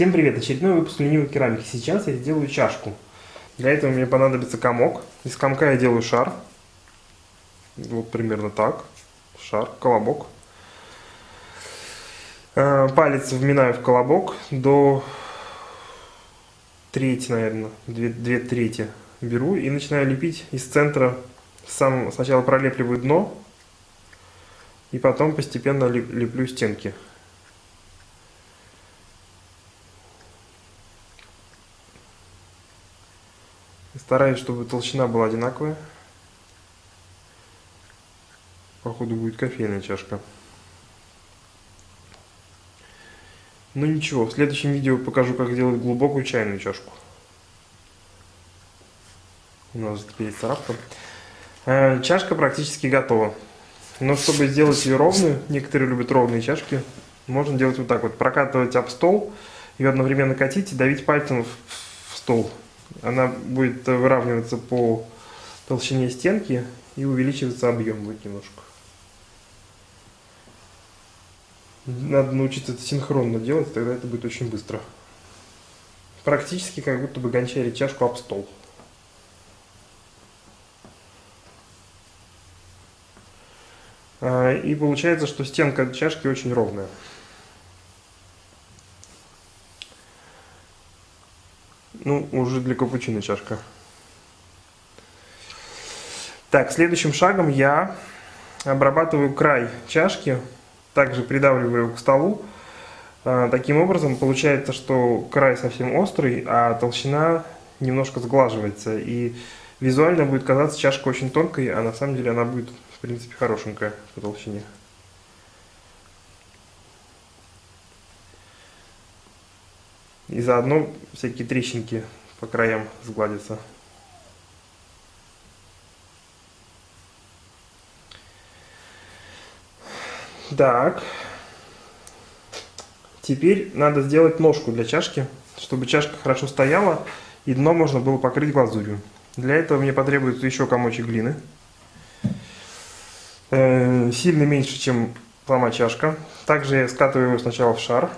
Всем привет! Очередной выпуск ленивой керамики. Сейчас я сделаю чашку. Для этого мне понадобится комок. Из комка я делаю шар. Вот примерно так. Шар, колобок. Э, палец вминаю в колобок до трети, наверное, две, две трети беру и начинаю лепить из центра. Сам сначала пролепливаю дно и потом постепенно леплю стенки. Стараюсь, чтобы толщина была одинаковая. Походу будет кофейная чашка. Ну ничего, в следующем видео покажу, как делать глубокую чайную чашку. У нас теперь царапка. Э, чашка практически готова. Но чтобы сделать ее ровную, некоторые любят ровные чашки, можно делать вот так вот. Прокатывать об стол, и одновременно катить и давить пальцем в стол она будет выравниваться по толщине стенки и увеличиваться объем будет немножко. Надо научиться это синхронно делать, тогда это будет очень быстро. Практически как будто бы гончарить чашку об стол. А, и получается, что стенка чашки очень ровная. Ну, уже для капучино чашка. Так, следующим шагом я обрабатываю край чашки, также придавливаю к столу. А, таким образом получается, что край совсем острый, а толщина немножко сглаживается. И визуально будет казаться чашка очень тонкой, а на самом деле она будет, в принципе, хорошенькая по толщине. И заодно всякие трещинки по краям сгладятся. Так. Теперь надо сделать ножку для чашки, чтобы чашка хорошо стояла и дно можно было покрыть глазурью. Для этого мне потребуется еще комочек глины. Э, сильно меньше, чем сама чашка. Также я скатываю его сначала в шар.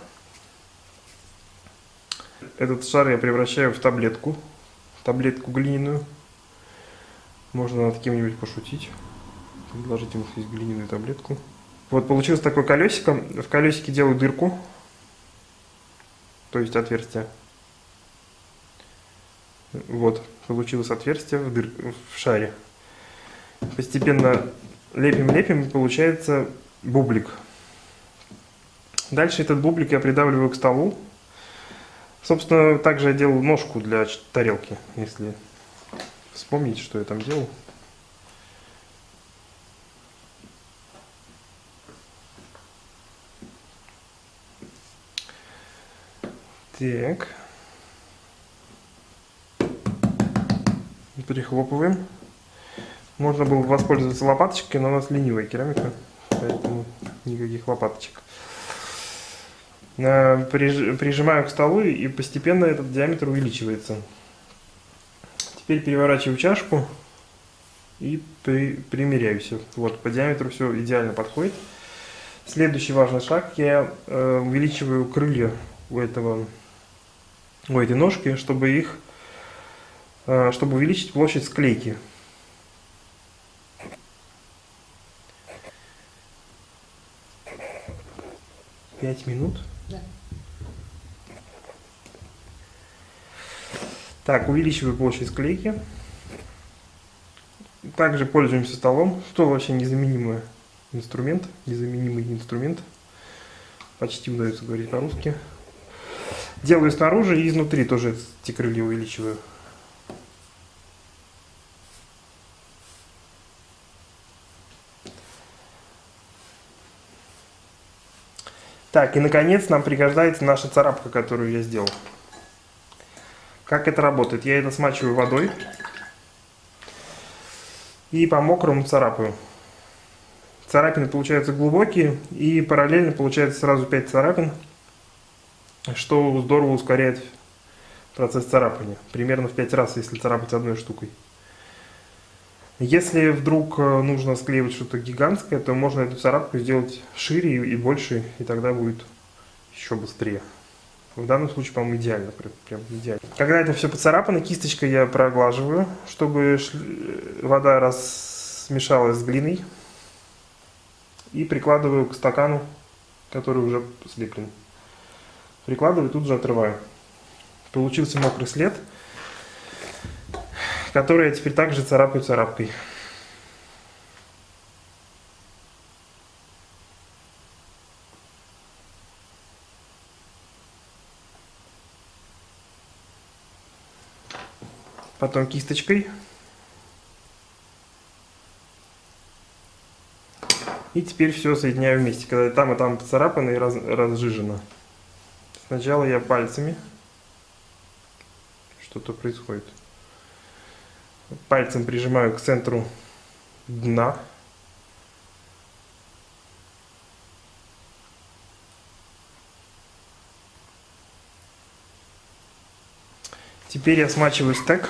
Этот шар я превращаю в таблетку, таблетку глиняную. Можно над кем-нибудь пошутить, предложить ему съесть глиняную таблетку. Вот получилось такое колесико. В колесике делаю дырку, то есть отверстие. Вот, получилось отверстие в, дыр... в шаре. Постепенно лепим-лепим, и получается бублик. Дальше этот бублик я придавливаю к столу. Собственно, также я делал ножку для тарелки, если вспомнить, что я там делал. Так. Прихлопываем. Можно было воспользоваться лопаточкой, но у нас ленивая керамика, поэтому никаких лопаточек. Э, прижимаю к столу и постепенно этот диаметр увеличивается. Теперь переворачиваю чашку и при, примеряю все. Вот по диаметру все идеально подходит. Следующий важный шаг, я э, увеличиваю крылья у этого у этой ножки, чтобы их э, чтобы увеличить площадь склейки. Пять минут. Так, увеличиваю площадь склейки. Также пользуемся столом. Стол вообще незаменимый инструмент. Незаменимый инструмент. Почти удается говорить по-русски. Делаю снаружи и изнутри тоже эти крылья увеличиваю. Так, и наконец нам пригождается наша царапка, которую я сделал. Как это работает? Я это смачиваю водой и по мокрому царапаю. Царапины получаются глубокие и параллельно получается сразу 5 царапин, что здорово ускоряет процесс царапания. Примерно в 5 раз, если царапать одной штукой. Если вдруг э, нужно склеивать что-то гигантское, то можно эту царапку сделать шире и больше, и тогда будет еще быстрее. В данном случае, по-моему, идеально. Прям идеально. Когда это все поцарапано, кисточкой я проглаживаю, чтобы вода смешалась с глиной. И прикладываю к стакану, который уже слеплен. Прикладываю, тут же отрываю. Получился мокрый след, который я теперь также царапаю царапкой. потом кисточкой. И теперь все соединяю вместе, когда там и там поцарапано и раз, разжижено. Сначала я пальцами. Что-то происходит. Пальцем прижимаю к центру дна. Теперь я смачиваю стек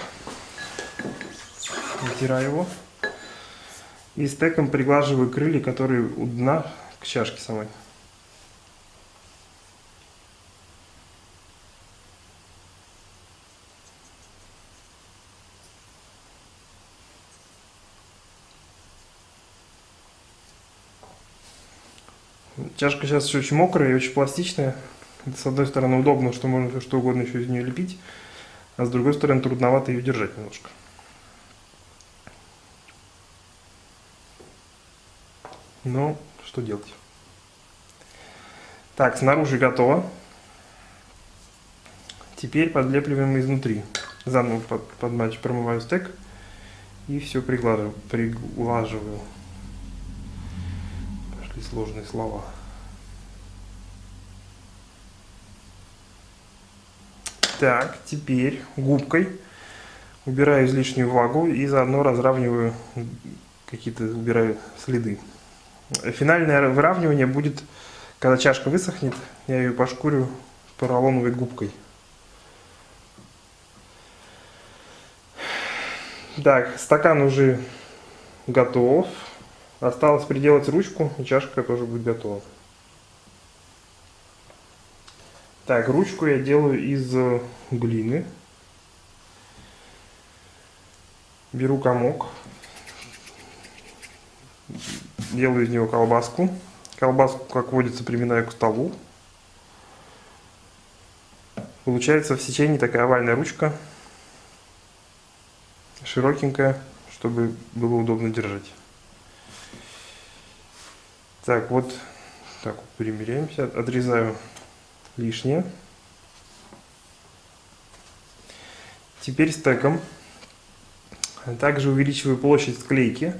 вытираю его. И стеком приглаживаю крылья, которые у дна к чашке самой. Чашка сейчас еще очень мокрая и очень пластичная. С одной стороны удобно, что можно что угодно еще из нее лепить, а с другой стороны трудновато ее держать немножко. Ну, что делать? Так, снаружи готово. Теперь подлепливаем изнутри. Заново под, под матч промываю стек и все приглаживаю. приглаживаю. Пошли сложные слова. Так, теперь губкой убираю излишнюю влагу и заодно разравниваю какие-то, убираю следы. Финальное выравнивание будет, когда чашка высохнет, я ее пошкурю поролоновой губкой. Так, стакан уже готов. Осталось приделать ручку, и чашка тоже будет готова. Так, ручку я делаю из глины. Беру комок делаю из него колбаску. Колбаску, как водится, приминаю к столу. Получается в сечении такая овальная ручка, широкенькая, чтобы было удобно держать. Так, вот так вот примеряемся, отрезаю лишнее. Теперь стеком также увеличиваю площадь склейки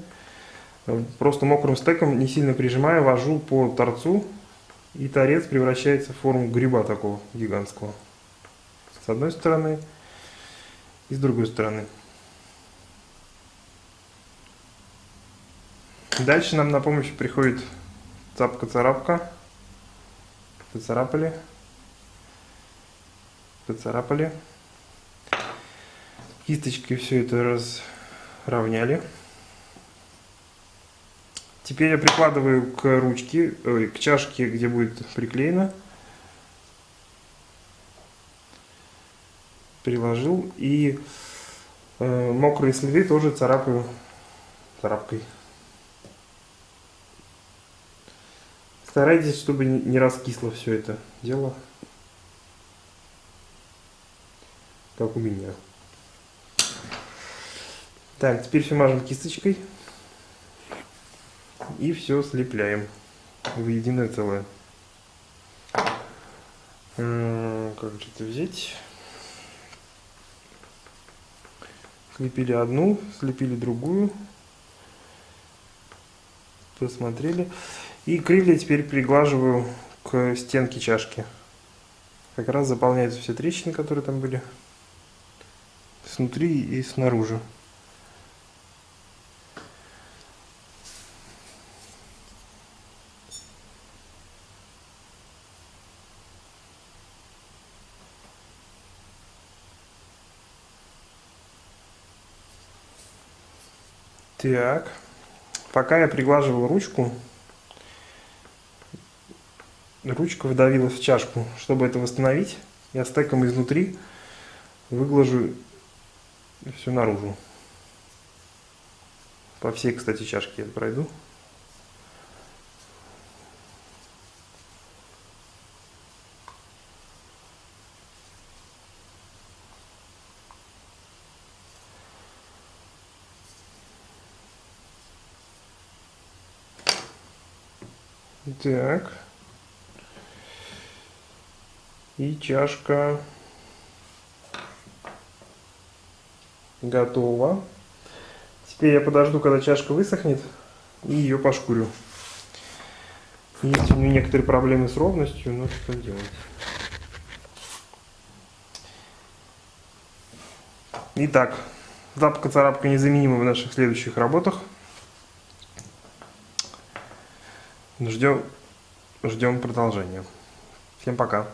Просто мокрым стеком, не сильно прижимая, вожу по торцу, и торец превращается в форму гриба такого гигантского. С одной стороны и с другой стороны. Дальше нам на помощь приходит цапка-царапка. Поцарапали. Поцарапали. Кисточкой все это разровняли. Теперь я прикладываю к ручке, ой, к чашке, где будет приклеено. Приложил. И э, мокрые следы тоже царапаю царапкой. Старайтесь, чтобы не раскисло все это дело. Как у меня. Так, теперь все мажем кисточкой и все слепляем в единое целое. Как же это взять? Слепили одну, слепили другую. Посмотрели. И крылья теперь приглаживаю к стенке чашки. Как раз заполняются все трещины, которые там были. Снутри и снаружи. Так, пока я приглаживал ручку, ручка вдавилась в чашку. Чтобы это восстановить, Я стеком изнутри выглажу все наружу. По всей, кстати, чашке я пройду. Так. И чашка готова. Теперь я подожду, когда чашка высохнет, и ее пошкурю. Есть у нее некоторые проблемы с ровностью, но что делать. Итак, запка-царапка незаменима в наших следующих работах. Ждем, ждем продолжения. Всем пока.